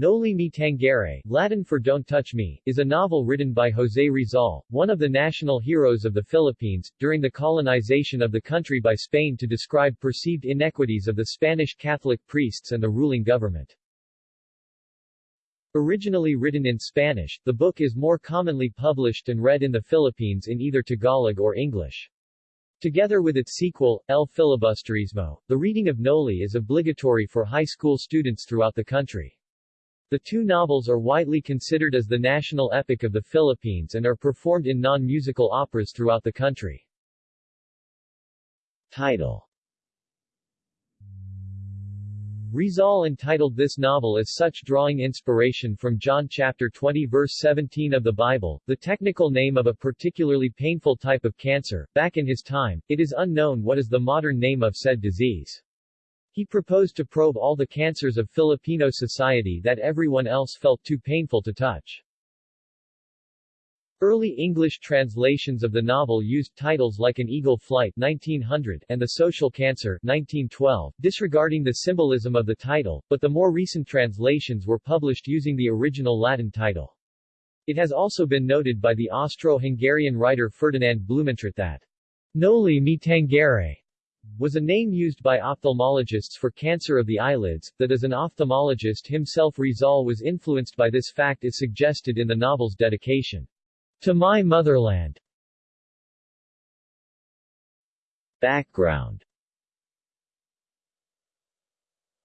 Noli Me Tangere, Latin for Don't Touch Me, is a novel written by José Rizal, one of the national heroes of the Philippines, during the colonization of the country by Spain to describe perceived inequities of the Spanish Catholic priests and the ruling government. Originally written in Spanish, the book is more commonly published and read in the Philippines in either Tagalog or English. Together with its sequel, El Filibusterismo, the reading of Noli is obligatory for high school students throughout the country. The two novels are widely considered as the national epic of the Philippines and are performed in non-musical operas throughout the country. Title Rizal entitled this novel as such drawing inspiration from John chapter 20 verse 17 of the Bible, the technical name of a particularly painful type of cancer. Back in his time, it is unknown what is the modern name of said disease. He proposed to probe all the cancers of Filipino society that everyone else felt too painful to touch. Early English translations of the novel used titles like An Eagle Flight 1900 and The Social Cancer 1912, disregarding the symbolism of the title, but the more recent translations were published using the original Latin title. It has also been noted by the Austro-Hungarian writer Ferdinand Blumentritt that Noli me tangere was a name used by ophthalmologists for cancer of the eyelids, that as an ophthalmologist himself Rizal was influenced by this fact is suggested in the novel's dedication. To My Motherland Background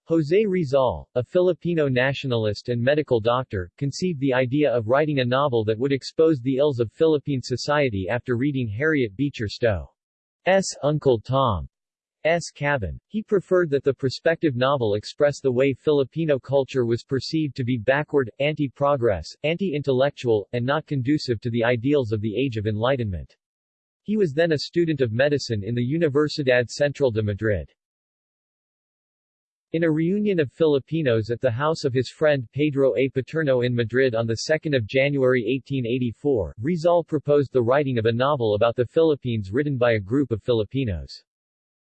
José Rizal, a Filipino nationalist and medical doctor, conceived the idea of writing a novel that would expose the ills of Philippine society after reading Harriet Beecher Stowe's Uncle Tom S. Cabin. He preferred that the prospective novel express the way Filipino culture was perceived to be backward, anti-progress, anti-intellectual, and not conducive to the ideals of the Age of Enlightenment. He was then a student of medicine in the Universidad Central de Madrid. In a reunion of Filipinos at the house of his friend Pedro A. Paterno in Madrid on 2 January 1884, Rizal proposed the writing of a novel about the Philippines written by a group of Filipinos.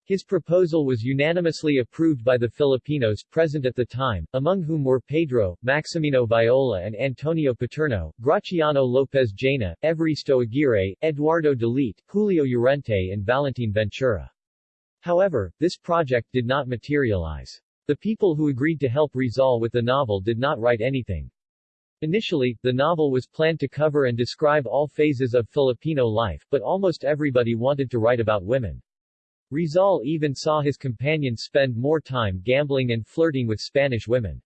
His proposal was unanimously approved by the Filipinos present at the time, among whom were Pedro, Maximino Viola and Antonio Paterno, Graciano Lopez Jaena, Evaristo Aguirre, Eduardo de Lete, Julio Llorente and Valentin Ventura. However, this project did not materialize. The people who agreed to help Rizal with the novel did not write anything. Initially, the novel was planned to cover and describe all phases of Filipino life, but almost everybody wanted to write about women. Rizal even saw his companions spend more time gambling and flirting with Spanish women.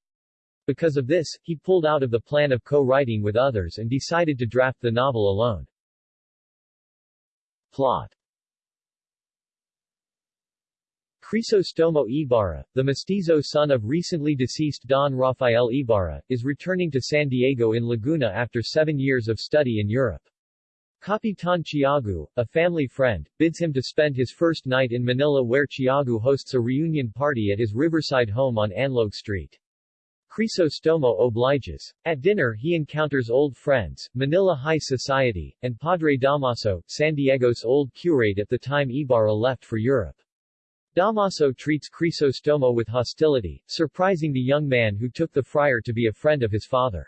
Because of this, he pulled out of the plan of co-writing with others and decided to draft the novel alone. Plot Crisostomo Ibarra, the mestizo son of recently deceased Don Rafael Ibarra, is returning to San Diego in Laguna after seven years of study in Europe. Capitan Tiago, a family friend, bids him to spend his first night in Manila where Tiago hosts a reunion party at his riverside home on Anlog Street. Crisostomo obliges. At dinner he encounters old friends, Manila High Society, and Padre Damaso, San Diego's old curate at the time Ibarra left for Europe. Damaso treats Crisostomo with hostility, surprising the young man who took the friar to be a friend of his father.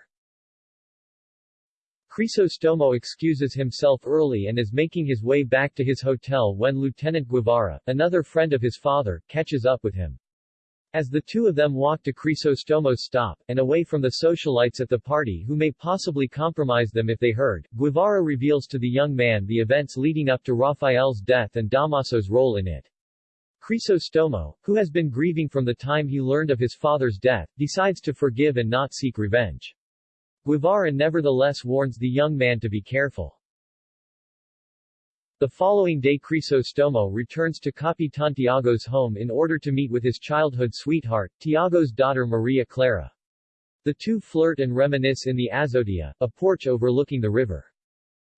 Crisostomo excuses himself early and is making his way back to his hotel when Lieutenant Guevara, another friend of his father, catches up with him. As the two of them walk to Crisostomo's stop, and away from the socialites at the party who may possibly compromise them if they heard, Guevara reveals to the young man the events leading up to Rafael's death and Damaso's role in it. Crisostomo, who has been grieving from the time he learned of his father's death, decides to forgive and not seek revenge. Guevara nevertheless warns the young man to be careful. The following day Crisostomo returns to Capitan Tiago's home in order to meet with his childhood sweetheart, Tiago's daughter Maria Clara. The two flirt and reminisce in the azotea, a porch overlooking the river.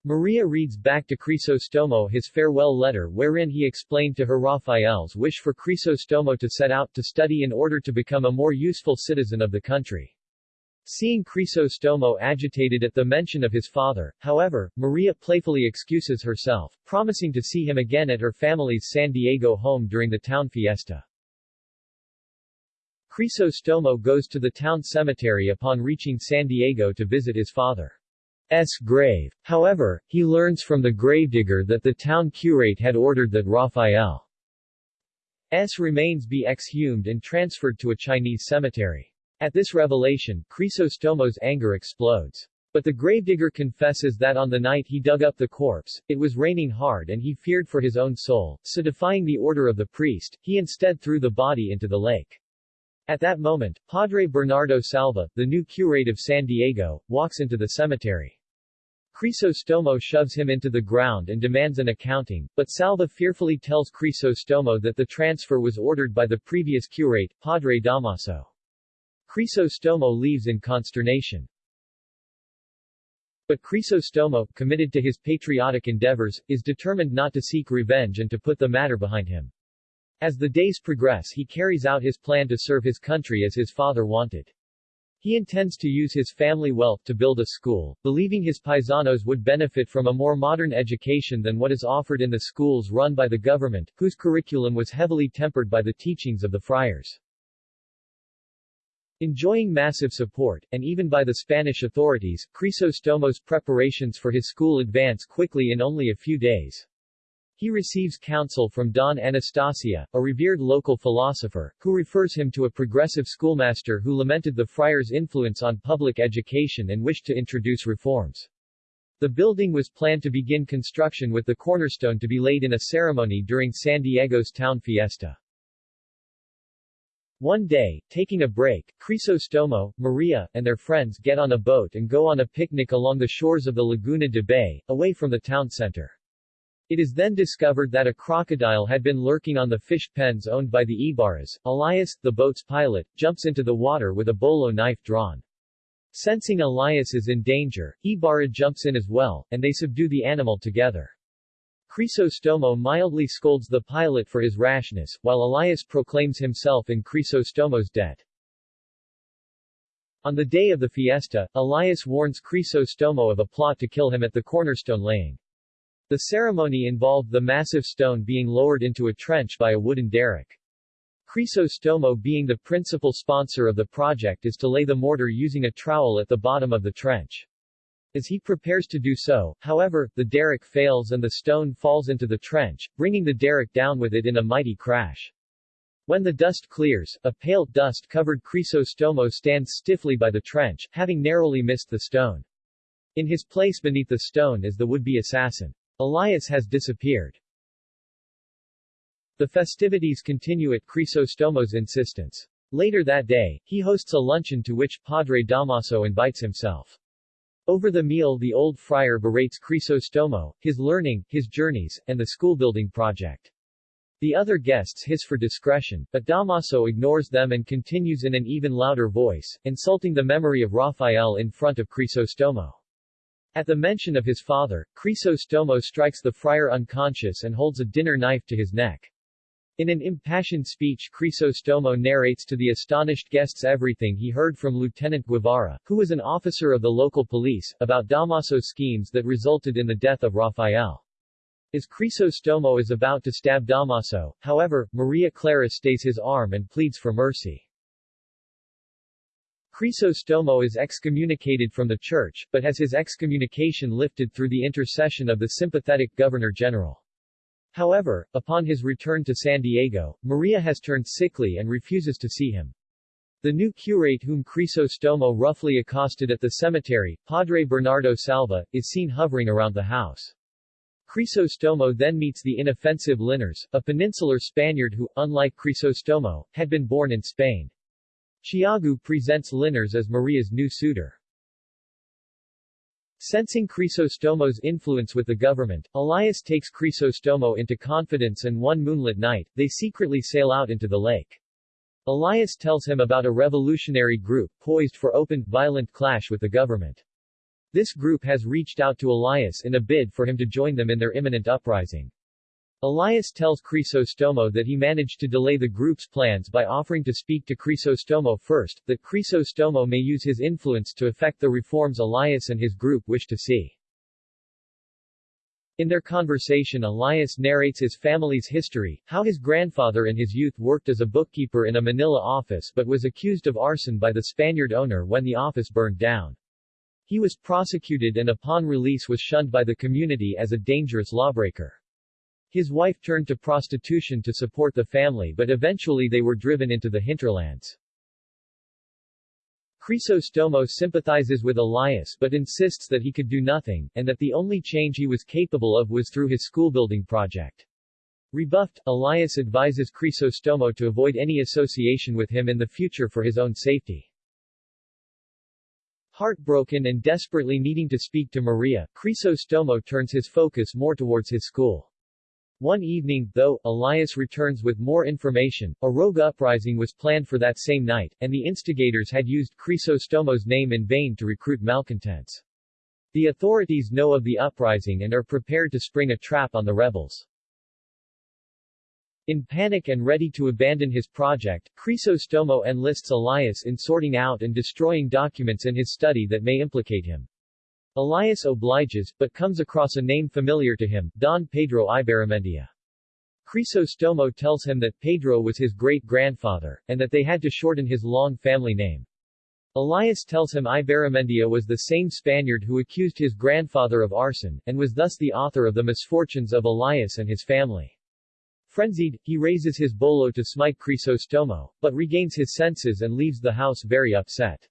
Maria reads back to Crisostomo his farewell letter wherein he explained to her Rafael's wish for Crisostomo to set out to study in order to become a more useful citizen of the country. Seeing Crisostomo agitated at the mention of his father, however, Maria playfully excuses herself, promising to see him again at her family's San Diego home during the town fiesta. Crisostomo goes to the town cemetery upon reaching San Diego to visit his father's grave. However, he learns from the gravedigger that the town curate had ordered that Rafael's remains be exhumed and transferred to a Chinese cemetery. At this revelation, Crisostomo's anger explodes. But the gravedigger confesses that on the night he dug up the corpse, it was raining hard and he feared for his own soul, so defying the order of the priest, he instead threw the body into the lake. At that moment, Padre Bernardo Salva, the new curate of San Diego, walks into the cemetery. Crisostomo shoves him into the ground and demands an accounting, but Salva fearfully tells Crisostomo that the transfer was ordered by the previous curate, Padre Damaso. Crisostomo leaves in consternation. But Crisostomo, committed to his patriotic endeavors, is determined not to seek revenge and to put the matter behind him. As the days progress he carries out his plan to serve his country as his father wanted. He intends to use his family wealth to build a school, believing his paisanos would benefit from a more modern education than what is offered in the schools run by the government, whose curriculum was heavily tempered by the teachings of the friars. Enjoying massive support, and even by the Spanish authorities, Crisostomo's preparations for his school advance quickly in only a few days. He receives counsel from Don Anastasio, a revered local philosopher, who refers him to a progressive schoolmaster who lamented the friars' influence on public education and wished to introduce reforms. The building was planned to begin construction with the cornerstone to be laid in a ceremony during San Diego's town fiesta. One day, taking a break, Crisostomo, Maria, and their friends get on a boat and go on a picnic along the shores of the Laguna de Bay, away from the town center. It is then discovered that a crocodile had been lurking on the fish pens owned by the Ibarras. Elias, the boat's pilot, jumps into the water with a bolo knife drawn. Sensing Elias is in danger, Ibarra jumps in as well, and they subdue the animal together. Crisostomo mildly scolds the pilot for his rashness, while Elias proclaims himself in Crisostomo's debt. On the day of the fiesta, Elias warns Crisostomo of a plot to kill him at the cornerstone laying. The ceremony involved the massive stone being lowered into a trench by a wooden derrick. Crisostomo being the principal sponsor of the project is to lay the mortar using a trowel at the bottom of the trench. As he prepares to do so, however, the derrick fails and the stone falls into the trench, bringing the derrick down with it in a mighty crash. When the dust clears, a pale, dust-covered Crisostomo stands stiffly by the trench, having narrowly missed the stone. In his place beneath the stone is the would-be assassin. Elias has disappeared. The festivities continue at Crisostomo's insistence. Later that day, he hosts a luncheon to which Padre Damaso invites himself. Over the meal the old friar berates Crisostomo, his learning, his journeys, and the school-building project. The other guests hiss for discretion, but Damaso ignores them and continues in an even louder voice, insulting the memory of Rafael in front of Crisostomo. At the mention of his father, Crisostomo strikes the friar unconscious and holds a dinner knife to his neck. In an impassioned speech Crisostomo narrates to the astonished guests everything he heard from Lieutenant Guevara, who was an officer of the local police, about Damaso's schemes that resulted in the death of Rafael. As Crisostomo is about to stab Damaso, however, Maria Clara stays his arm and pleads for mercy. Crisostomo is excommunicated from the church, but has his excommunication lifted through the intercession of the sympathetic Governor-General. However, upon his return to San Diego, Maria has turned sickly and refuses to see him. The new curate whom Crisostomo roughly accosted at the cemetery, Padre Bernardo Salva, is seen hovering around the house. Crisostomo then meets the inoffensive Linares, a peninsular Spaniard who, unlike Crisostomo, had been born in Spain. Tiago presents Linares as Maria's new suitor. Sensing Crisostomo's influence with the government, Elias takes Crisostomo into confidence and one moonlit night, they secretly sail out into the lake. Elias tells him about a revolutionary group, poised for open, violent clash with the government. This group has reached out to Elias in a bid for him to join them in their imminent uprising. Elias tells Crisostomo that he managed to delay the group's plans by offering to speak to Crisostomo first, that Crisostomo may use his influence to effect the reforms Elias and his group wish to see. In their conversation Elias narrates his family's history, how his grandfather in his youth worked as a bookkeeper in a Manila office but was accused of arson by the Spaniard owner when the office burned down. He was prosecuted and upon release was shunned by the community as a dangerous lawbreaker. His wife turned to prostitution to support the family but eventually they were driven into the hinterlands. Crisostomo sympathizes with Elias but insists that he could do nothing, and that the only change he was capable of was through his schoolbuilding project. Rebuffed, Elias advises Crisostomo to avoid any association with him in the future for his own safety. Heartbroken and desperately needing to speak to Maria, Crisostomo turns his focus more towards his school. One evening, though, Elias returns with more information. A rogue uprising was planned for that same night, and the instigators had used Crisostomo's name in vain to recruit malcontents. The authorities know of the uprising and are prepared to spring a trap on the rebels. In panic and ready to abandon his project, Crisostomo enlists Elias in sorting out and destroying documents in his study that may implicate him. Elias obliges, but comes across a name familiar to him, Don Pedro Ibarramendia. Crisostomo tells him that Pedro was his great-grandfather, and that they had to shorten his long family name. Elias tells him Ibarramendia was the same Spaniard who accused his grandfather of arson, and was thus the author of the misfortunes of Elias and his family. Frenzied, he raises his bolo to smite Crisostomo, but regains his senses and leaves the house very upset.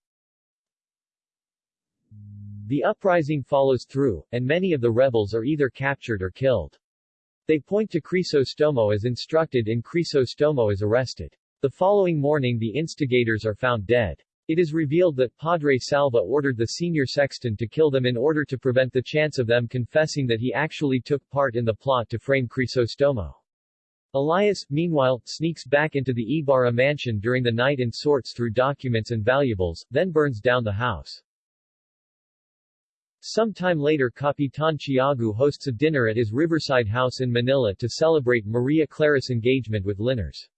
The uprising follows through, and many of the rebels are either captured or killed. They point to Crisostomo as instructed and Crisostomo is arrested. The following morning the instigators are found dead. It is revealed that Padre Salva ordered the senior sexton to kill them in order to prevent the chance of them confessing that he actually took part in the plot to frame Crisostomo. Elias, meanwhile, sneaks back into the Ibarra mansion during the night and sorts through documents and valuables, then burns down the house. Some time later Capitan Tiago hosts a dinner at his riverside house in Manila to celebrate Maria Clara's engagement with Linares.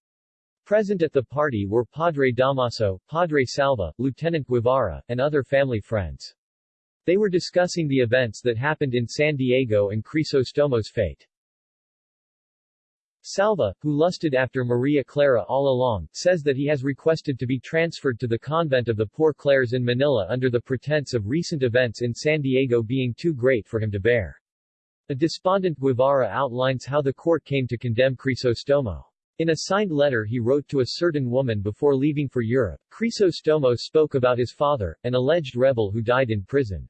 Present at the party were Padre Damaso, Padre Salva, Lieutenant Guevara, and other family friends. They were discussing the events that happened in San Diego and Crisostomo's fate. Salva, who lusted after Maria Clara all along, says that he has requested to be transferred to the convent of the Poor Clares in Manila under the pretense of recent events in San Diego being too great for him to bear. A despondent Guevara outlines how the court came to condemn Crisostomo. In a signed letter he wrote to a certain woman before leaving for Europe, Crisostomo spoke about his father, an alleged rebel who died in prison.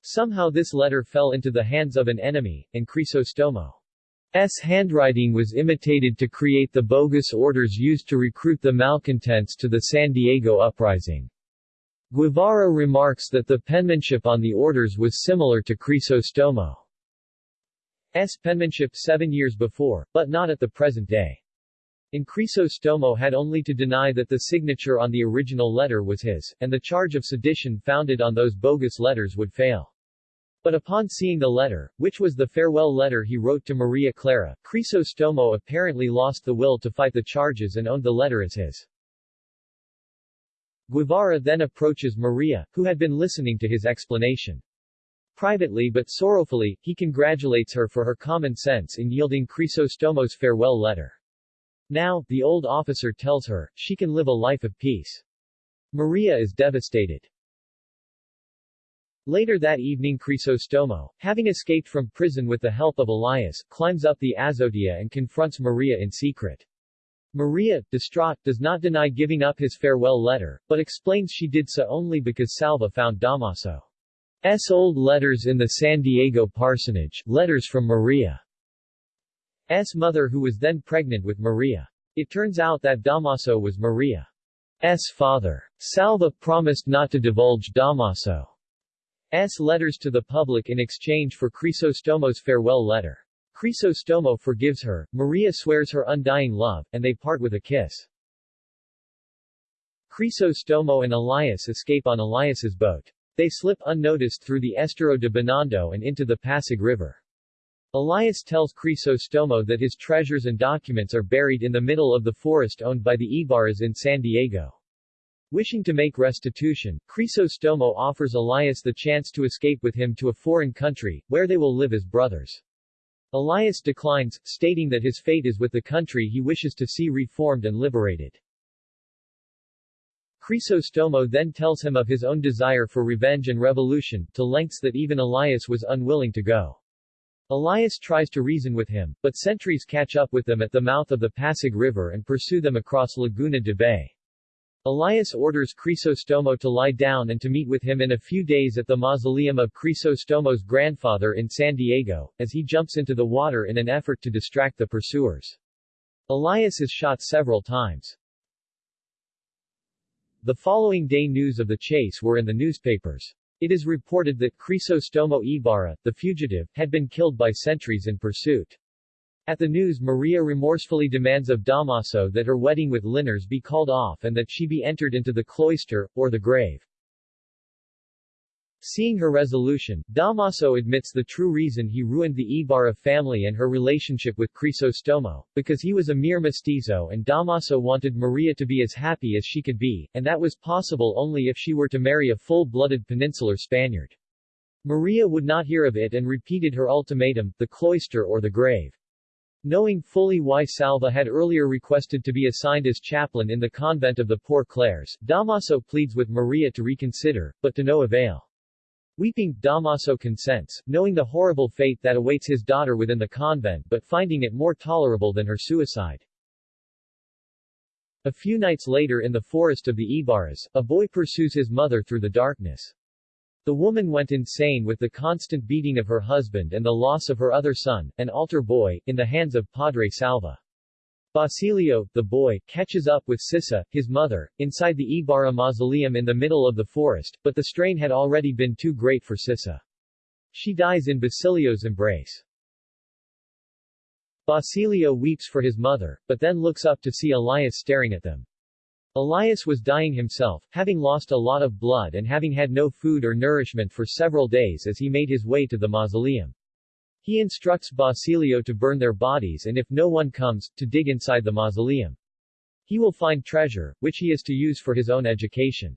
Somehow this letter fell into the hands of an enemy, and Crisostomo S. handwriting was imitated to create the bogus orders used to recruit the malcontents to the San Diego uprising. Guevara remarks that the penmanship on the orders was similar to Crisostomo's penmanship seven years before, but not at the present day. In Crisostomo had only to deny that the signature on the original letter was his, and the charge of sedition founded on those bogus letters would fail. But upon seeing the letter, which was the farewell letter he wrote to Maria Clara, Crisostomo apparently lost the will to fight the charges and owned the letter as his. Guevara then approaches Maria, who had been listening to his explanation. Privately but sorrowfully, he congratulates her for her common sense in yielding Crisostomo's farewell letter. Now, the old officer tells her, she can live a life of peace. Maria is devastated. Later that evening Crisostomo, having escaped from prison with the help of Elias, climbs up the azotea and confronts Maria in secret. Maria, distraught, does not deny giving up his farewell letter, but explains she did so only because Salva found Damaso's old letters in the San Diego parsonage, letters from Maria's mother who was then pregnant with Maria. It turns out that Damaso was Maria's father. Salva promised not to divulge Damaso S. letters to the public in exchange for Crisostomo's farewell letter. Crisostomo forgives her, Maria swears her undying love, and they part with a kiss. Crisostomo and Elias escape on Elias's boat. They slip unnoticed through the Estero de Binondo and into the Pasig River. Elias tells Crisostomo that his treasures and documents are buried in the middle of the forest owned by the Ibarras in San Diego. Wishing to make restitution, Crisostomo offers Elias the chance to escape with him to a foreign country, where they will live as brothers. Elias declines, stating that his fate is with the country he wishes to see reformed and liberated. Crisostomo then tells him of his own desire for revenge and revolution, to lengths that even Elias was unwilling to go. Elias tries to reason with him, but sentries catch up with them at the mouth of the Pasig River and pursue them across Laguna de Bay. Elias orders Crisostomo to lie down and to meet with him in a few days at the mausoleum of Crisostomo's grandfather in San Diego, as he jumps into the water in an effort to distract the pursuers. Elias is shot several times. The following day news of the chase were in the newspapers. It is reported that Crisostomo Ibarra, the fugitive, had been killed by sentries in pursuit. At the news Maria remorsefully demands of Damaso that her wedding with Linares be called off and that she be entered into the cloister, or the grave. Seeing her resolution, Damaso admits the true reason he ruined the Ibarra family and her relationship with Crisostomo, because he was a mere mestizo and Damaso wanted Maria to be as happy as she could be, and that was possible only if she were to marry a full-blooded peninsular Spaniard. Maria would not hear of it and repeated her ultimatum, the cloister or the grave. Knowing fully why Salva had earlier requested to be assigned as chaplain in the convent of the Poor Clares, Damaso pleads with Maria to reconsider, but to no avail. Weeping, Damaso consents, knowing the horrible fate that awaits his daughter within the convent but finding it more tolerable than her suicide. A few nights later in the forest of the Ibarras, a boy pursues his mother through the darkness. The woman went insane with the constant beating of her husband and the loss of her other son, an altar boy, in the hands of Padre Salva. Basilio, the boy, catches up with Sisa, his mother, inside the Ibarra mausoleum in the middle of the forest, but the strain had already been too great for Sisa. She dies in Basilio's embrace. Basilio weeps for his mother, but then looks up to see Elias staring at them. Elias was dying himself, having lost a lot of blood and having had no food or nourishment for several days as he made his way to the mausoleum. He instructs Basilio to burn their bodies and if no one comes, to dig inside the mausoleum. He will find treasure, which he is to use for his own education.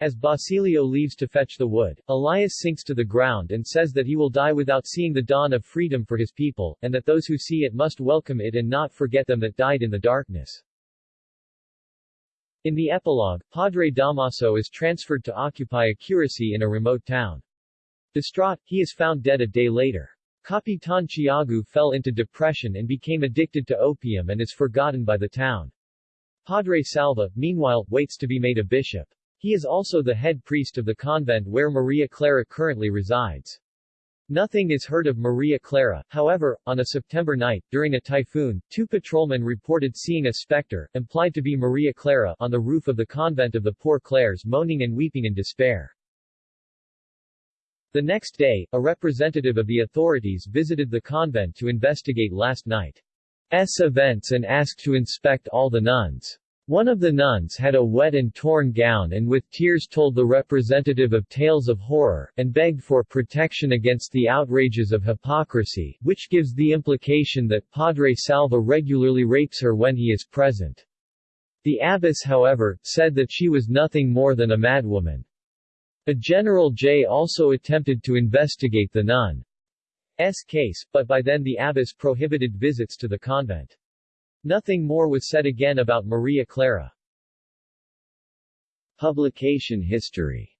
As Basilio leaves to fetch the wood, Elias sinks to the ground and says that he will die without seeing the dawn of freedom for his people, and that those who see it must welcome it and not forget them that died in the darkness. In the epilogue, Padre Damaso is transferred to occupy a curacy in a remote town. Distraught, he is found dead a day later. Capitan Tiago fell into depression and became addicted to opium and is forgotten by the town. Padre Salva, meanwhile, waits to be made a bishop. He is also the head priest of the convent where Maria Clara currently resides. Nothing is heard of Maria Clara, however, on a September night, during a typhoon, two patrolmen reported seeing a specter, implied to be Maria Clara, on the roof of the convent of the Poor Clares moaning and weeping in despair. The next day, a representative of the authorities visited the convent to investigate last night's events and asked to inspect all the nuns. One of the nuns had a wet and torn gown and with tears told the representative of tales of horror, and begged for protection against the outrages of hypocrisy, which gives the implication that Padre Salva regularly rapes her when he is present. The abbess however, said that she was nothing more than a madwoman. A General J also attempted to investigate the nun's case, but by then the abbess prohibited visits to the convent. Nothing more was said again about Maria Clara. Publication history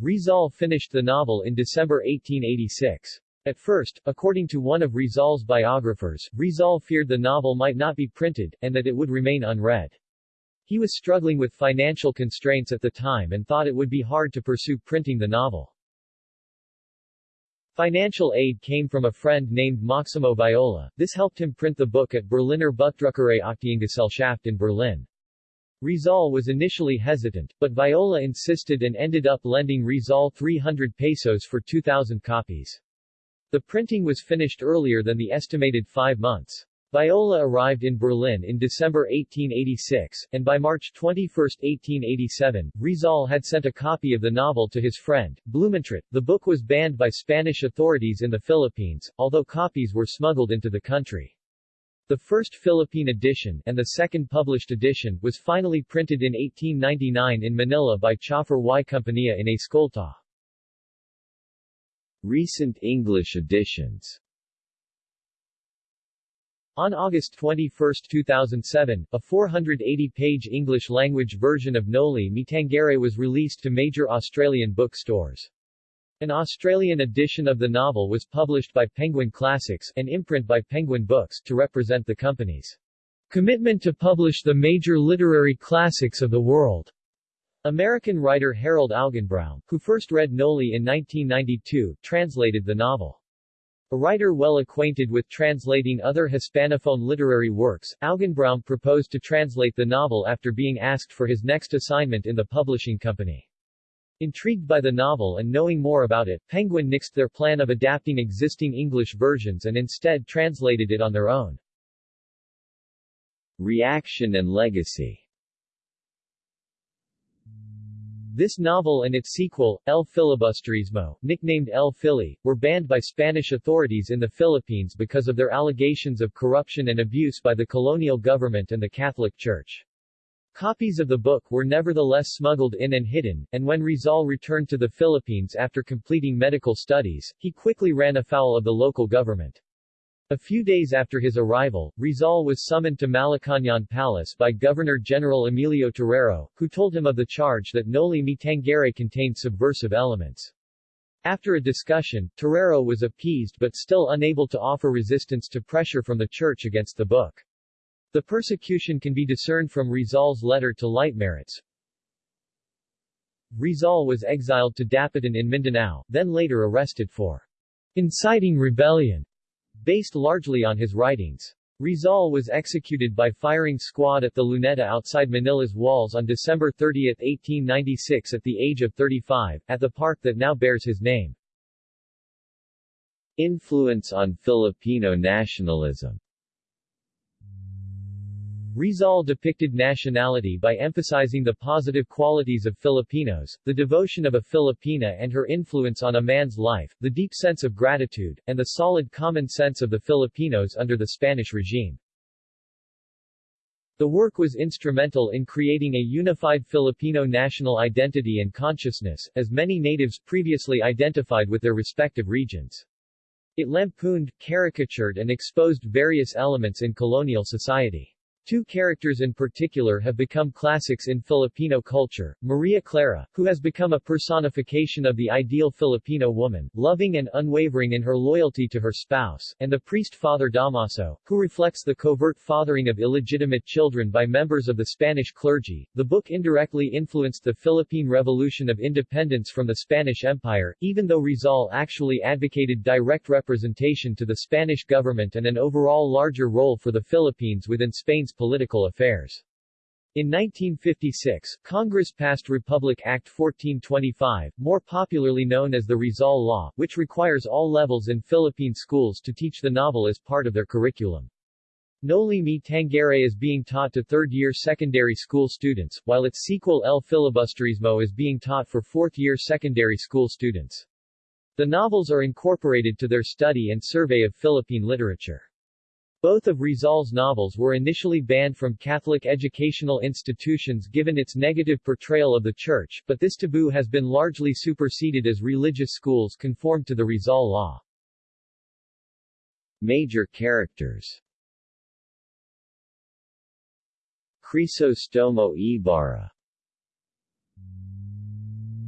Rizal finished the novel in December 1886. At first, according to one of Rizal's biographers, Rizal feared the novel might not be printed, and that it would remain unread. He was struggling with financial constraints at the time and thought it would be hard to pursue printing the novel. Financial aid came from a friend named Maximo Viola. This helped him print the book at Berliner Buchdruckerei Aktiengesellschaft in Berlin. Rizal was initially hesitant, but Viola insisted and ended up lending Rizal 300 pesos for 2,000 copies. The printing was finished earlier than the estimated five months. Viola arrived in Berlin in December 1886, and by March 21, 1887, Rizal had sent a copy of the novel to his friend, Blumentritt. The book was banned by Spanish authorities in the Philippines, although copies were smuggled into the country. The first Philippine edition, and the second published edition, was finally printed in 1899 in Manila by Chofré y Compañía in Escolta. Recent English editions on August 21, 2007, a 480-page English-language version of Noli Me Tangere was released to major Australian bookstores. An Australian edition of the novel was published by Penguin Classics, an imprint by Penguin Books, to represent the company's commitment to publish the major literary classics of the world. American writer Harold Augenbraum, who first read Noli in 1992, translated the novel. A writer well acquainted with translating other Hispanophone literary works, Augenbraum proposed to translate the novel after being asked for his next assignment in the publishing company. Intrigued by the novel and knowing more about it, Penguin nixed their plan of adapting existing English versions and instead translated it on their own. Reaction and legacy This novel and its sequel, El Filibusterismo, nicknamed El Fili, were banned by Spanish authorities in the Philippines because of their allegations of corruption and abuse by the colonial government and the Catholic Church. Copies of the book were nevertheless smuggled in and hidden, and when Rizal returned to the Philippines after completing medical studies, he quickly ran afoul of the local government. A few days after his arrival, Rizal was summoned to Malacañang Palace by Governor-General Emilio Terrero, who told him of the charge that Noli Me Tangere contained subversive elements. After a discussion, Terrero was appeased but still unable to offer resistance to pressure from the church against the book. The persecution can be discerned from Rizal's letter to Leitmeritz. Rizal was exiled to Dapitan in Mindanao, then later arrested for inciting rebellion based largely on his writings. Rizal was executed by firing squad at the Luneta outside Manila's walls on December 30, 1896 at the age of 35, at the park that now bears his name. Influence on Filipino nationalism Rizal depicted nationality by emphasizing the positive qualities of Filipinos, the devotion of a Filipina and her influence on a man's life, the deep sense of gratitude, and the solid common sense of the Filipinos under the Spanish regime. The work was instrumental in creating a unified Filipino national identity and consciousness, as many natives previously identified with their respective regions. It lampooned, caricatured and exposed various elements in colonial society. Two characters in particular have become classics in Filipino culture, Maria Clara, who has become a personification of the ideal Filipino woman, loving and unwavering in her loyalty to her spouse, and the priest Father Damaso, who reflects the covert fathering of illegitimate children by members of the Spanish clergy. The book indirectly influenced the Philippine Revolution of Independence from the Spanish Empire, even though Rizal actually advocated direct representation to the Spanish government and an overall larger role for the Philippines within Spain's political affairs. In 1956, Congress passed Republic Act 1425, more popularly known as the Rizal Law, which requires all levels in Philippine schools to teach the novel as part of their curriculum. Noli Me Tangere is being taught to third-year secondary school students, while its sequel El Filibusterismo is being taught for fourth-year secondary school students. The novels are incorporated to their study and survey of Philippine literature. Both of Rizal's novels were initially banned from Catholic educational institutions given its negative portrayal of the Church, but this taboo has been largely superseded as religious schools conform to the Rizal law. Major characters Crisostomo Ibarra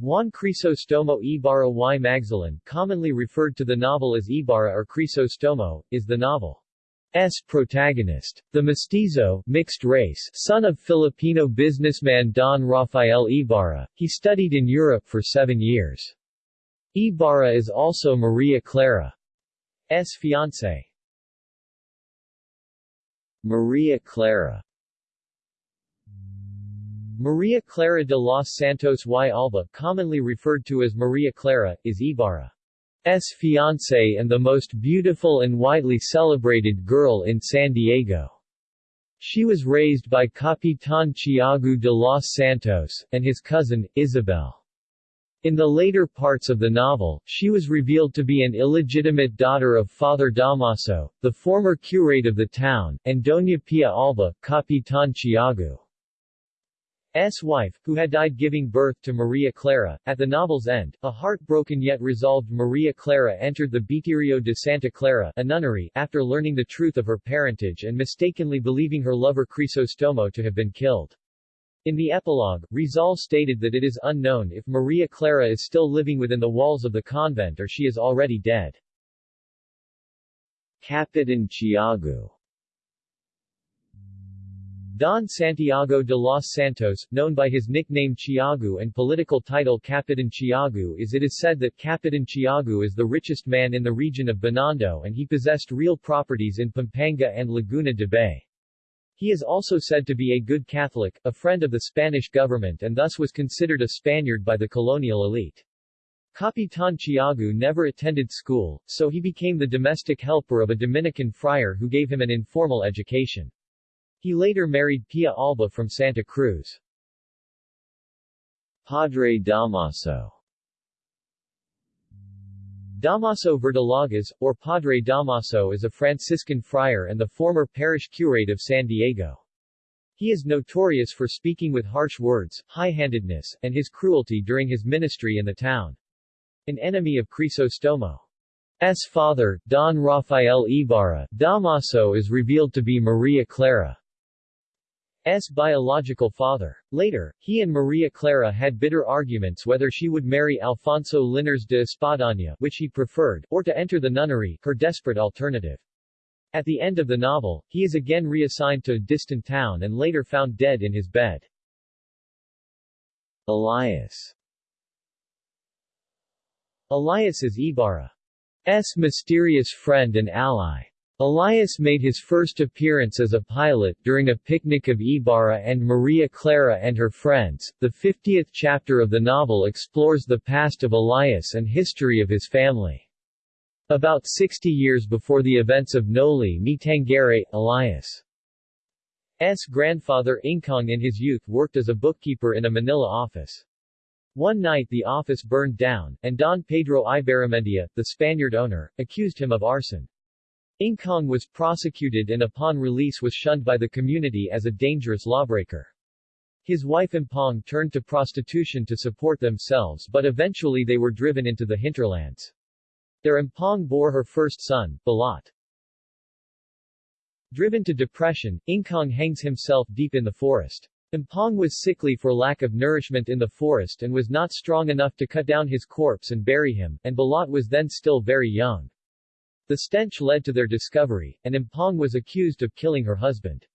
Juan Crisostomo Ibarra y Magsalan, commonly referred to the novel as Ibarra or Crisostomo, is the novel. S protagonist. The mestizo mixed race son of Filipino businessman Don Rafael Ibarra, he studied in Europe for seven years. Ibarra is also Maria Clara's fiancé. Maria Clara Maria Clara de los Santos y Alba, commonly referred to as Maria Clara, is Ibarra. S fiancé and the most beautiful and widely celebrated girl in San Diego. She was raised by Capitan Tiago de los Santos, and his cousin, Isabel. In the later parts of the novel, she was revealed to be an illegitimate daughter of Father Damaso, the former curate of the town, and Doña Pia Alba, Capitan Tiago. wife, who had died giving birth to Maria Clara. At the novel's end, a heartbroken yet resolved Maria Clara entered the Beaterio de Santa Clara a nunnery after learning the truth of her parentage and mistakenly believing her lover Crisostomo to have been killed. In the epilogue, Rizal stated that it is unknown if Maria Clara is still living within the walls of the convent or she is already dead. Capitan Tiago Don Santiago de los Santos, known by his nickname Tiago and political title Capitan Tiago is it is said that Capitan Tiago is the richest man in the region of Binondo and he possessed real properties in Pampanga and Laguna de Bay. He is also said to be a good Catholic, a friend of the Spanish government and thus was considered a Spaniard by the colonial elite. Capitan Tiago never attended school, so he became the domestic helper of a Dominican friar who gave him an informal education. He later married Pia Alba from Santa Cruz. Padre Damaso Damaso Verdolagas, or Padre Damaso is a Franciscan friar and the former parish curate of San Diego. He is notorious for speaking with harsh words, high-handedness, and his cruelty during his ministry in the town. An enemy of Crisostomo's father, Don Rafael Ibarra, Damaso is revealed to be Maria Clara. S. biological father. Later, he and Maria Clara had bitter arguments whether she would marry Alfonso Linares de Espadaña, which he preferred, or to enter the nunnery, her desperate alternative. At the end of the novel, he is again reassigned to a distant town and later found dead in his bed. Elias Elias is Ibarra's mysterious friend and ally. Elias made his first appearance as a pilot during a picnic of Ibarra and Maria Clara and her friends. The 50th chapter of the novel explores the past of Elias and history of his family. About 60 years before the events of Noli Me Tangere, Elias' grandfather Ingkang in his youth worked as a bookkeeper in a Manila office. One night the office burned down, and Don Pedro Ibarramendia, the Spaniard owner, accused him of arson. Ingkang was prosecuted and upon release was shunned by the community as a dangerous lawbreaker. His wife Impong turned to prostitution to support themselves but eventually they were driven into the hinterlands. There Impong bore her first son, Balat. Driven to depression, Ingkang hangs himself deep in the forest. Impong was sickly for lack of nourishment in the forest and was not strong enough to cut down his corpse and bury him, and Balat was then still very young. The stench led to their discovery, and Impong was accused of killing her husband.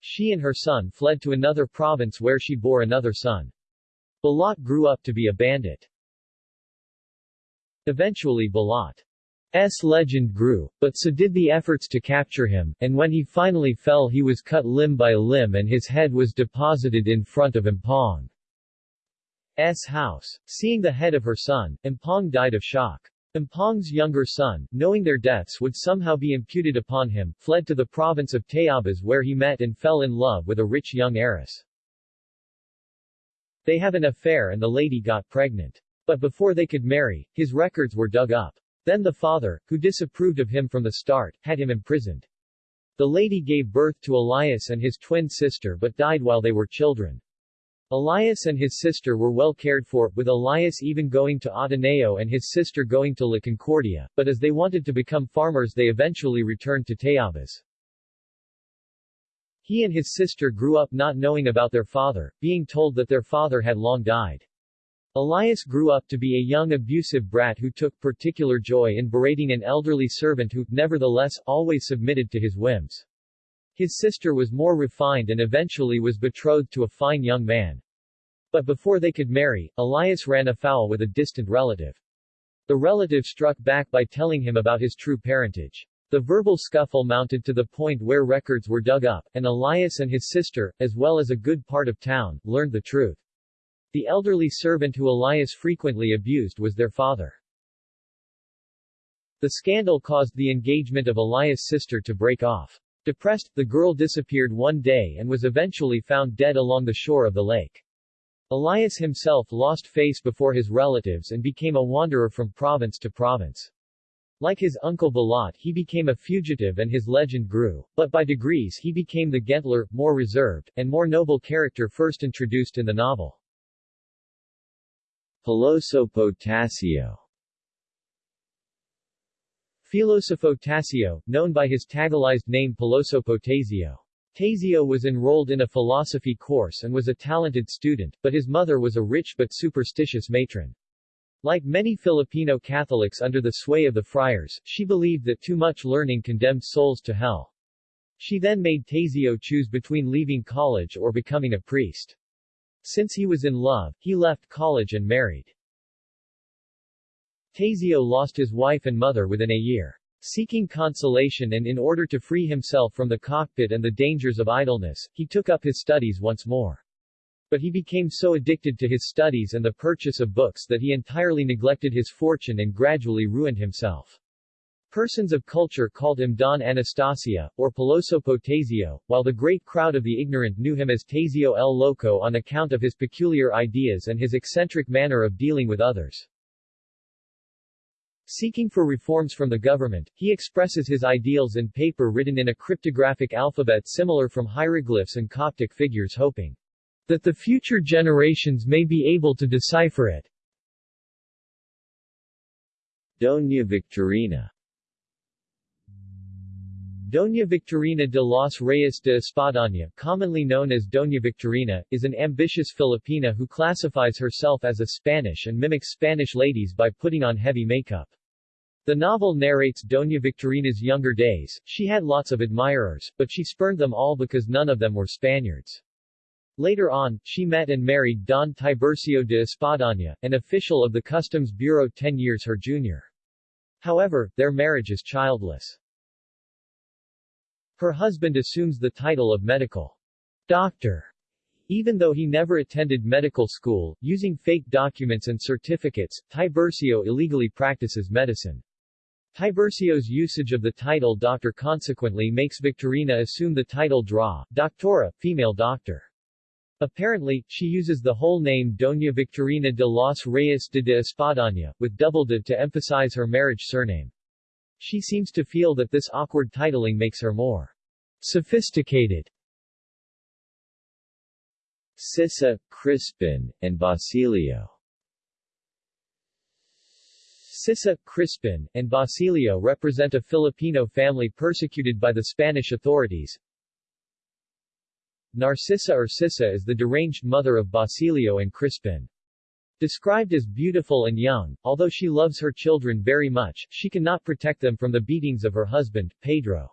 She and her son fled to another province where she bore another son. Balat grew up to be a bandit. Eventually Balat's legend grew, but so did the efforts to capture him, and when he finally fell he was cut limb by limb and his head was deposited in front of Impong's house. Seeing the head of her son, Impong died of shock. Impong's younger son, knowing their deaths would somehow be imputed upon him, fled to the province of Tayabas where he met and fell in love with a rich young heiress. They have an affair and the lady got pregnant. But before they could marry, his records were dug up. Then the father, who disapproved of him from the start, had him imprisoned. The lady gave birth to Elias and his twin sister but died while they were children. Elias and his sister were well cared for, with Elias even going to Ateneo and his sister going to La Concordia, but as they wanted to become farmers they eventually returned to Tayabas. He and his sister grew up not knowing about their father, being told that their father had long died. Elias grew up to be a young abusive brat who took particular joy in berating an elderly servant who, nevertheless, always submitted to his whims. His sister was more refined and eventually was betrothed to a fine young man. But before they could marry, Elias ran afoul with a distant relative. The relative struck back by telling him about his true parentage. The verbal scuffle mounted to the point where records were dug up, and Elias and his sister, as well as a good part of town, learned the truth. The elderly servant who Elias frequently abused was their father. The scandal caused the engagement of Elias' sister to break off. Depressed, the girl disappeared one day and was eventually found dead along the shore of the lake. Elias himself lost face before his relatives and became a wanderer from province to province. Like his uncle Balat he became a fugitive and his legend grew, but by degrees he became the gentler, more reserved, and more noble character first introduced in the novel. Filosofo Tasio Filosofo Tasio, known by his tagalized name Pilosopo Tasio. Tasio was enrolled in a philosophy course and was a talented student, but his mother was a rich but superstitious matron. Like many Filipino Catholics under the sway of the friars, she believed that too much learning condemned souls to hell. She then made Tasio choose between leaving college or becoming a priest. Since he was in love, he left college and married. Tasio lost his wife and mother within a year. Seeking consolation and in order to free himself from the cockpit and the dangers of idleness, he took up his studies once more. But he became so addicted to his studies and the purchase of books that he entirely neglected his fortune and gradually ruined himself. Persons of culture called him Don Anastasio, or Pilosopo Tasio, while the great crowd of the ignorant knew him as Tasio el Loco on account of his peculiar ideas and his eccentric manner of dealing with others. Seeking for reforms from the government, he expresses his ideals in paper written in a cryptographic alphabet similar from hieroglyphs and Coptic figures hoping that the future generations may be able to decipher it. Doña Victorina Doña Victorina de los Reyes de Espadaña, commonly known as Doña Victorina, is an ambitious Filipina who classifies herself as a Spanish and mimics Spanish ladies by putting on heavy makeup. The novel narrates Doña Victorina's younger days. She had lots of admirers, but she spurned them all because none of them were Spaniards. Later on, she met and married Don Tiburcio de Espadaña, an official of the Customs Bureau ten years her junior. However, their marriage is childless. Her husband assumes the title of medical doctor, even though he never attended medical school, using fake documents and certificates, Tiburcio illegally practices medicine. Tiburcio's usage of the title doctor consequently makes Victorina assume the title Dra, doctora, female doctor. Apparently, she uses the whole name Doña Victorina de los Reyes de de Espadaña, with double de to emphasize her marriage surname. She seems to feel that this awkward titling makes her more sophisticated. Sisa, Crispin, and Basilio Sisa, Crispin, and Basilio represent a Filipino family persecuted by the Spanish authorities, Narcisa or Sisa is the deranged mother of Basilio and Crispin. Described as beautiful and young, although she loves her children very much, she cannot protect them from the beatings of her husband, Pedro.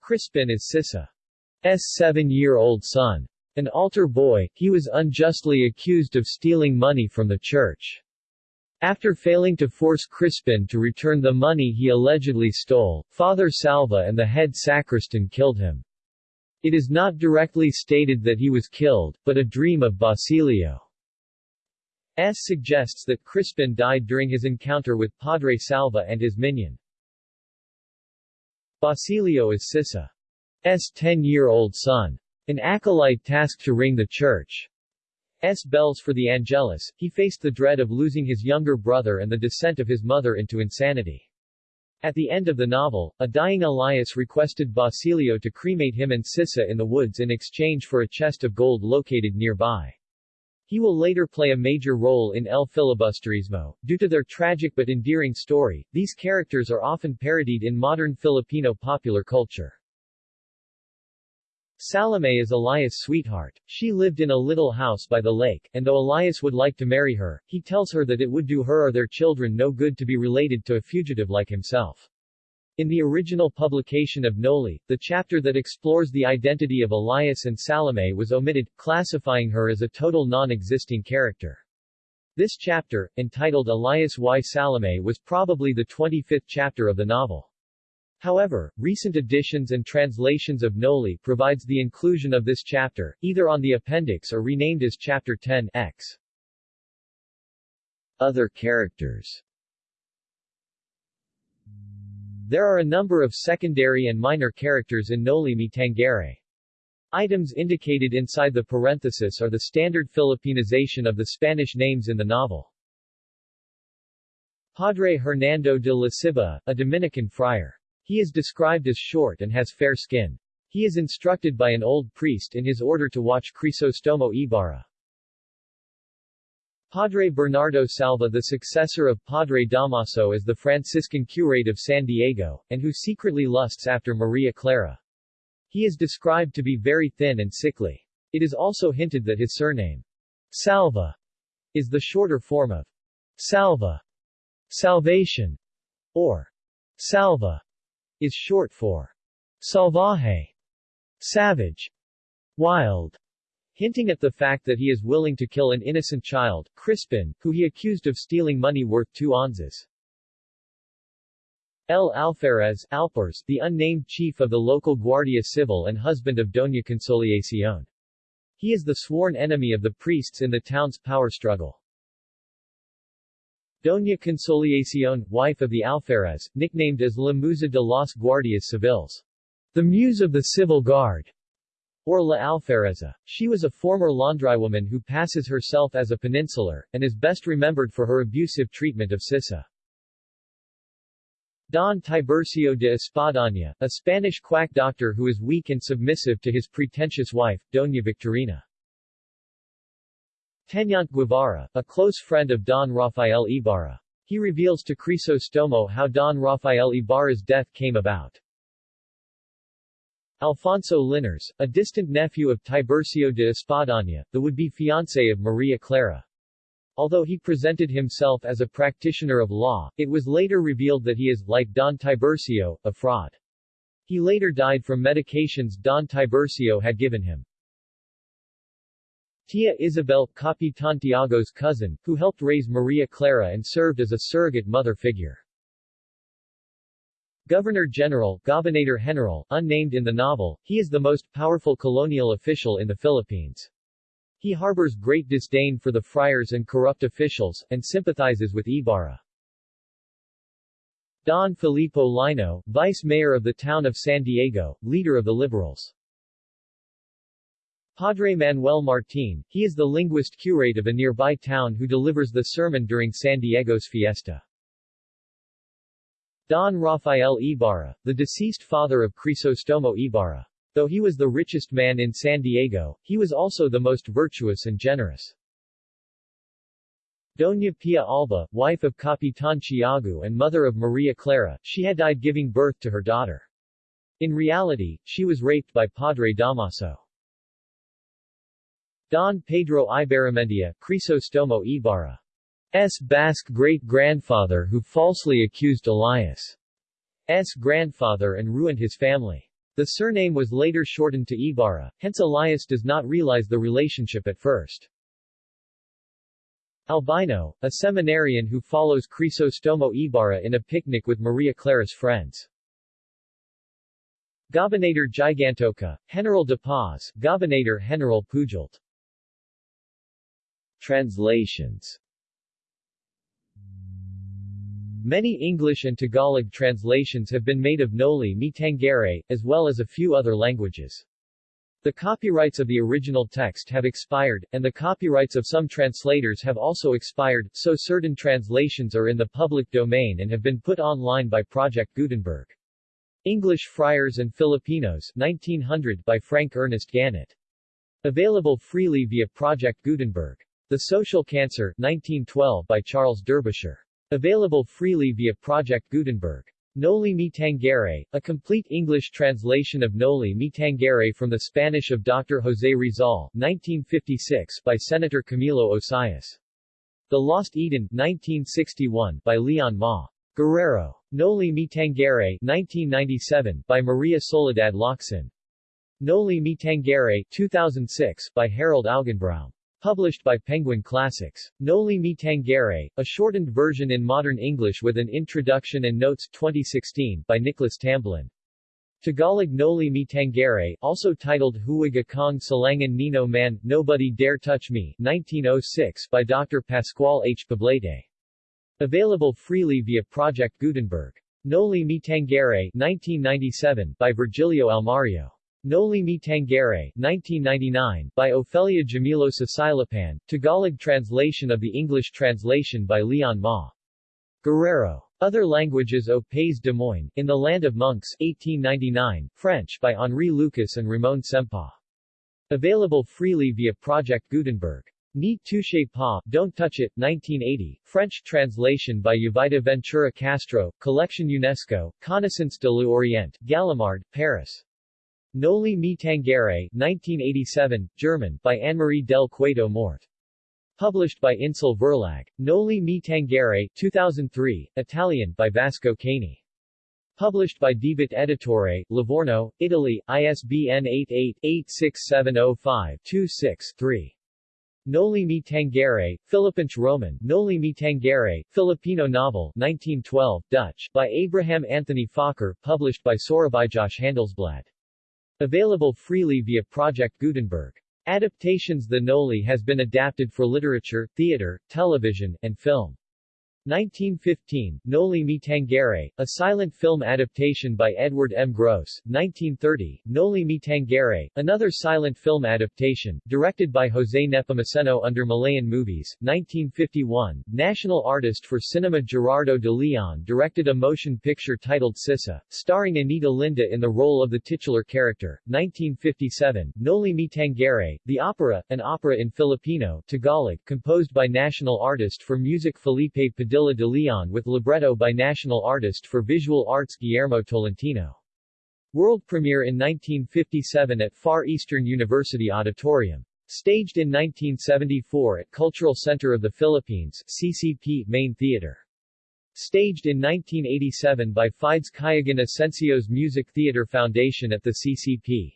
Crispin is Sisa's seven-year-old son. An altar boy, he was unjustly accused of stealing money from the church. After failing to force Crispin to return the money he allegedly stole, Father Salvi and the head sacristan killed him. It is not directly stated that he was killed, but a dream of Basilio Basilio's suggests that Crispin died during his encounter with Padre Salvi and his minion. Basilio is Sisa's 10-year-old son. An acolyte tasked to ring the church's bells for the Angelus, he faced the dread of losing his younger brother and the descent of his mother into insanity. At the end of the novel, a dying Elias requested Basilio to cremate him and Sisa in the woods in exchange for a chest of gold located nearby. He will later play a major role in El Filibusterismo. Due to their tragic but endearing story, these characters are often parodied in modern Filipino popular culture. Salome is Elias' sweetheart. She lived in a little house by the lake, and though Elias would like to marry her, he tells her that it would do her or their children no good to be related to a fugitive like himself. In the original publication of Noli, the chapter that explores the identity of Elias and Salome was omitted, classifying her as a total non-existing character. This chapter, entitled Elias y Salome was probably the 25th chapter of the novel. However, recent editions and translations of Noli provides the inclusion of this chapter, either on the appendix or renamed as Chapter 10 X. Other characters There are a number of secondary and minor characters in Noli Me Tangere. Items indicated inside the parenthesis are the standard Filipinization of the Spanish names in the novel. Padre Hernando de la Ciba, a Dominican friar. He is described as short and has fair skin. He is instructed by an old priest in his order to watch Crisostomo Ibarra. Padre Bernardo Salvi the successor of Padre Damaso is the Franciscan curate of San Diego, and who secretly lusts after Maria Clara. He is described to be very thin and sickly. It is also hinted that his surname, Salvi, is the shorter form of Salva, salvation, or Salva, is short for salvaje, savage, wild, hinting at the fact that he is willing to kill an innocent child, Crispin, who he accused of stealing money worth two onzas. El Alferez Alperes, the unnamed chief of the local Guardia Civil and husband of Doña Consolacion. He is the sworn enemy of the priests in the town's power struggle. Doña Consolacion, wife of the Alferez, nicknamed as La Musa de los Guardias Civiles, the Muse of the Civil Guard, or La Alfereza. She was a former laundrywoman who passes herself as a peninsular, and is best remembered for her abusive treatment of Sisa. Don Tiburcio de Espadaña, a Spanish quack doctor who is weak and submissive to his pretentious wife, Doña Victorina. Teniente Guevara, a close friend of Don Rafael Ibarra. He reveals to Crisostomo how Don Rafael Ibarra's death came about. Alfonso Linares, a distant nephew of Tiburcio de Espadaña, the would-be fiancé of Maria Clara. Although he presented himself as a practitioner of law, it was later revealed that he is, like Don Tiburcio, a fraud. He later died from medications Don Tiburcio had given him. Tia Isabel, Capitan Tiago's cousin, who helped raise Maria Clara and served as a surrogate mother figure. Governor-General Gobernador General, unnamed in the novel, he is the most powerful colonial official in the Philippines. He harbors great disdain for the friars and corrupt officials, and sympathizes with Ibarra. Don Filipo Lino, vice mayor of the town of San Diego, leader of the Liberals. Padre Manuel Martin, he is the linguist curate of a nearby town who delivers the sermon during San Diego's fiesta. Don Rafael Ibarra, the deceased father of Crisostomo Ibarra. Though he was the richest man in San Diego, he was also the most virtuous and generous. Doña Pia Alba, wife of Capitan Tiago and mother of Maria Clara, she had died giving birth to her daughter. In reality, she was raped by Padre Damaso. Don Pedro Ibarramendia, Crisostomo Ibarra. S. Basque great-grandfather who falsely accused Elias' grandfather and ruined his family. The surname was later shortened to Ibarra, hence Elias does not realize the relationship at first. Albino, a seminarian who follows Crisostomo Ibarra in a picnic with Maria Clara's friends. Gobernador Gigantoka, General de Paz, Gobernador General Pujalt. Translations Many English and Tagalog translations have been made of Noli Me Tangere, as well as a few other languages. The copyrights of the original text have expired, and the copyrights of some translators have also expired, so certain translations are in the public domain and have been put online by Project Gutenberg. English Friars and Filipinos 1900 by Frank Ernest Gannett. Available freely via Project Gutenberg. The Social Cancer 1912 by Charles Derbyshire. Available freely via Project Gutenberg. Noli Me Tangere, a complete English translation of Noli Me Tangere from the Spanish of Dr. José Rizal 1956 by Senator Camilo Osias. The Lost Eden 1961 by Leon Ma. Guerrero. Noli Me Tangere 1997 by Maria Soledad Locsin. Noli Me Tangere 2006 by Harold Augenbraum. Published by Penguin Classics. Noli Me Tangere, a shortened version in modern English with an introduction and notes 2016 by Nicholas Tamblyn. Tagalog Noli Me Tangere, also titled Huwag Akong Salangin Nino Man, Nobody Dare Touch Me, 1906 by Dr. Pascual H. Poblete. Available freely via Project Gutenberg. Noli Me Tangere, 1997 by Virgilio Almario. Noli Me Tangere 1999, by Ofelia Jamilosa Silapan, Tagalog translation of the English translation by Leon Ma. Guerrero. Other languages au Pays Des Moines, In the Land of Monks 1899, French by Henri Lucas and Ramon Sempau. Available freely via Project Gutenberg. Ni touche pas, Don't Touch It, 1980, French translation by Yvida Ventura Castro, Collection UNESCO, Connaissance de l'Orient, Gallimard, Paris. Noli Me Tangere, 1987, German, by Anne-Marie del Cueto Mort. Published by Insel Verlag. Noli Me Tangere, 2003, Italian, by Vasco Cani. Published by Divit Editore, Livorno, Italy, ISBN 88-86705-26-3. Noli Me Tangere, Philippines Roman, Noli Me Tangere, Filipino novel, 1912, Dutch, by Abraham Anthony Fokker, published by Soerabaijasch Handelsblad. Available freely via Project Gutenberg. Adaptations The Noli has been adapted for literature, theater, television, and film. 1915, Noli Me Tangere, a silent film adaptation by Edward M. Gross. 1930, Noli Me Tangere, another silent film adaptation, directed by Jose Nepomuceno under Malayan Movies. 1951, national artist for cinema Gerardo de Leon directed a motion picture titled Sisa, starring Anita Linda in the role of the titular character. 1957, Noli Me Tangere, the opera, an opera in Filipino, Tagalog, composed by national artist for music Felipe Padilla Padilla de Leon with libretto by national artist for visual arts Guillermo Tolentino. World premiere in 1957 at Far Eastern University Auditorium. Staged in 1974 at Cultural Center of the Philippines CCP Main Theater. Staged in 1987 by Fides Cuyugan Asensio's Music Theater Foundation at the CCP.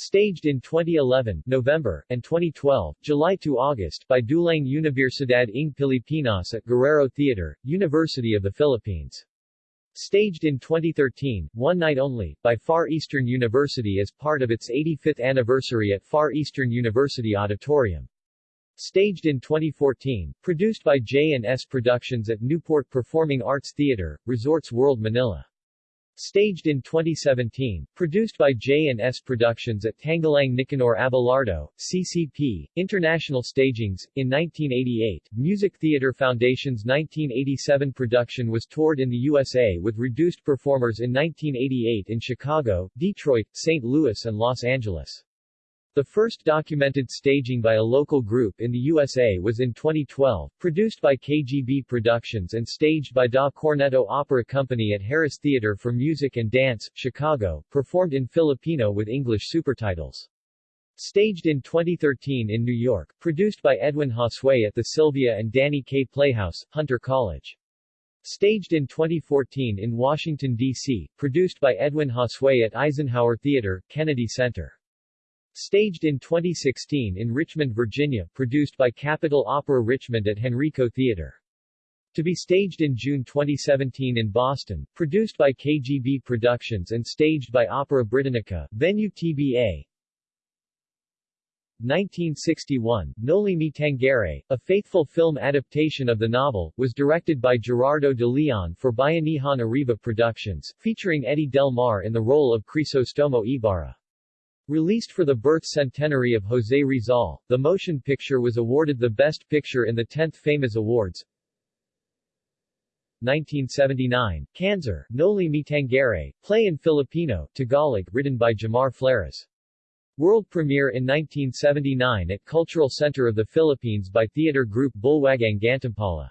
Staged in 2011 November, and 2012 July to August by Dulang Universidad ng Pilipinas at Guerrero Theater, University of the Philippines. Staged in 2013, one night only, by Far Eastern University as part of its 85th anniversary at Far Eastern University Auditorium. Staged in 2014, produced by J&S Productions at Newport Performing Arts Theater, Resorts World Manila. Staged in 2017, produced by J&S Productions at Tanghalang Nicanor Abelardo, CCP, International Stagings. In 1988, Music Theater Foundation's 1987 production was toured in the USA with reduced performers in 1988 in Chicago, Detroit, St. Louis and Los Angeles. The first documented staging by a local group in the USA was in 2012, produced by KGB Productions and staged by Da Cornetto Opera Company at Harris Theater for Music and Dance, Chicago, performed in Filipino with English supertitles. Staged in 2013 in New York, produced by Edwin Josue at the Sylvia and Danny Kaye Playhouse, Hunter College. Staged in 2014 in Washington, D.C., produced by Edwin Josue at Eisenhower Theater, Kennedy Center. Staged in 2016 in Richmond, Virginia, produced by Capitol Opera Richmond at Henrico Theater. To be staged in June 2017 in Boston, produced by KGB Productions and staged by Opera Britannica, venue TBA. 1961, Noli Me Tangere, a faithful film adaptation of the novel, was directed by Gerardo de Leon for Bayanihan Arriba Productions, featuring Eddie Del Mar in the role of Crisostomo Ibarra. Released for the birth centenary of José Rizal, the motion picture was awarded the Best Picture in the 10th FAMAS Awards. 1979, Kanser, Noli Me Tangere, play in Filipino, Tagalog, written by Jomar Fleras. World premiere in 1979 at Cultural Center of the Philippines by theater group Bulwagang Gantimpala.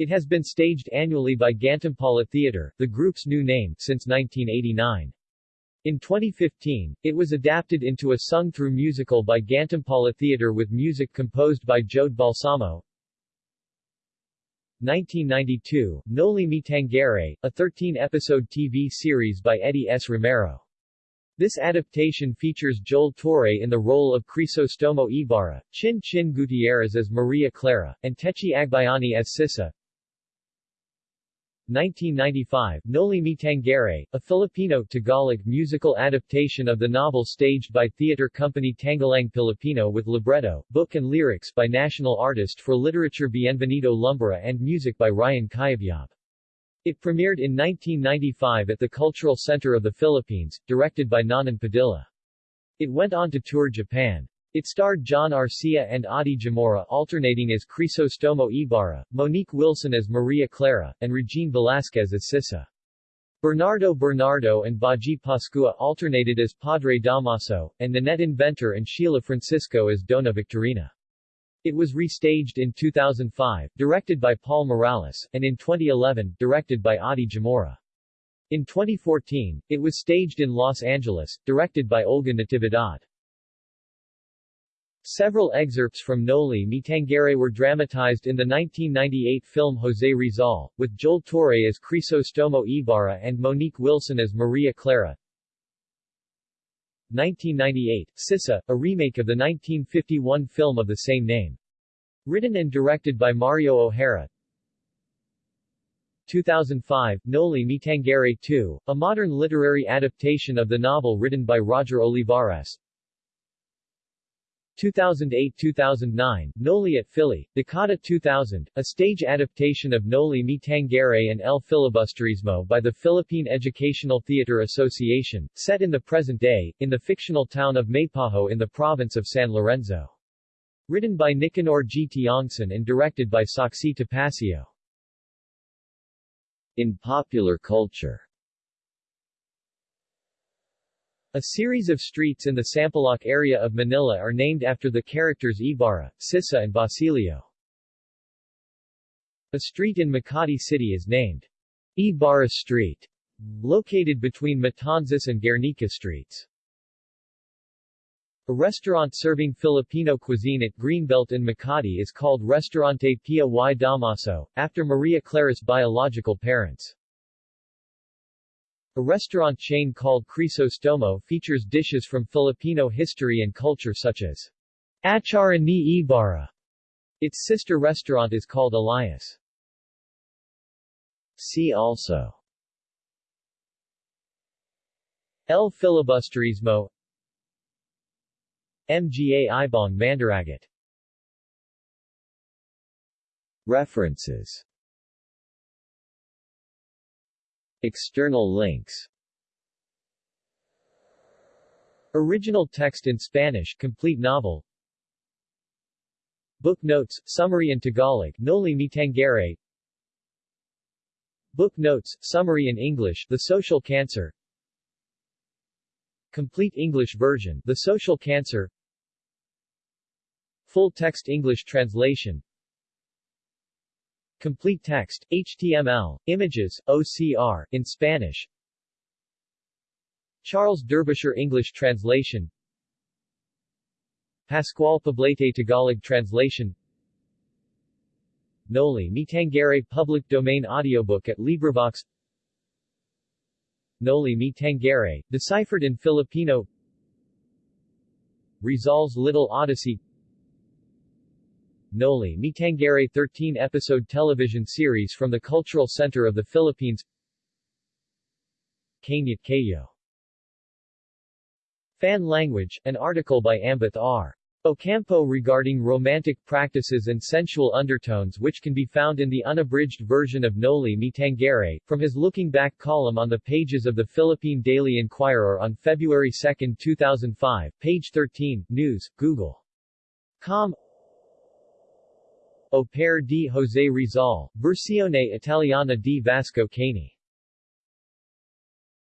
It has been staged annually by Gantimpala Theater, the group's new name, since 1989. In 2015, it was adapted into a sung-through musical by Gantimpala Theater with music composed by Jode Balsamo. 1992, Noli Me Tangere, a 13-episode TV series by Eddie S. Romero. This adaptation features Joel Torre in the role of Crisostomo Ibarra, Chin Chin Gutierrez as Maria Clara, and Techi Agbayani as Sisa. 1995, Noli Me Tangere, a Filipino Tagalog musical adaptation of the novel staged by theater company Tanghalang Pilipino with libretto, book and lyrics by national artist for literature Bienvenido Lumbera and music by Ryan Cayabyab. It premiered in 1995 at the Cultural Center of the Philippines, directed by Nonon Padilla. It went on to tour Japan. It starred John Arcilla and Audie Gemora alternating as Crisostomo Ibarra, Monique Wilson as Maria Clara, and Regine Velasquez as Sisa. Bernardo Bernardo and Bodjie Pascua alternated as Padre Damaso, and Nanette Inventor and Sheila Francisco as Dona Victorina. It was restaged in 2005, directed by Paul Morales, and in 2011, directed by Audie Gemora. In 2014, it was staged in Los Angeles, directed by Olga Natividad. Several excerpts from Noli Me Tangere were dramatized in the 1998 film Jose Rizal, with Joel Torre as Crisostomo Ibarra and Monique Wilson as Maria Clara. 1998, Sisa, a remake of the 1951 film of the same name. Written and directed by Mario O'Hara. 2005, Noli Me Tangere 2, a modern literary adaptation of the novel written by Roger Olivares. 2008-2009, Noli at Fili, Decada 2000, a stage adaptation of Noli Me Tangere and El Filibusterismo by the Philippine Educational Theater Association, set in the present day, in the fictional town of Maypaho in the province of San Lorenzo. Written by Nicanor G. Tiongson and directed by Soxy Topacio. In popular culture a series of streets in the Sampaloc area of Manila are named after the characters Ibarra, Sisa and Basilio. A street in Makati City is named Ibarra Street, located between Matanzas and Guernica Streets. A restaurant serving Filipino cuisine at Greenbelt in Makati is called Restaurante Pia y Damaso, after Maria Clara's biological parents. A restaurant chain called Crisostomo features dishes from Filipino history and culture such as Achara ni Ibarra. Its sister restaurant is called Elias. See also El Filibusterismo Mga Ibong Mandaragit References External links. Original text in Spanish complete novel. Book notes, summary in Tagalog Noli Me Tangere. Book notes, summary in English The Social Cancer. Complete English version The Social Cancer. Full text English translation Complete text, HTML, images, OCR, in Spanish. Charles Derbyshire English translation. Pascual Poblete Tagalog translation. Noli Me Tangere public domain audiobook at LibriVox. Noli Me Tangere, deciphered in Filipino. Rizal's Little Odyssey Noli Me Tangere 13-episode television series from the Cultural Center of the Philippines Kanyat Kayo Fan Language, an article by Ambeth R. Ocampo regarding romantic practices and sensual undertones which can be found in the unabridged version of Noli Me Tangere, from his Looking Back column on the pages of the Philippine Daily Inquirer on February 2, 2005, page 13, News, Google. Com Opere di José Rizal, Versione Italiana di Vasco Cani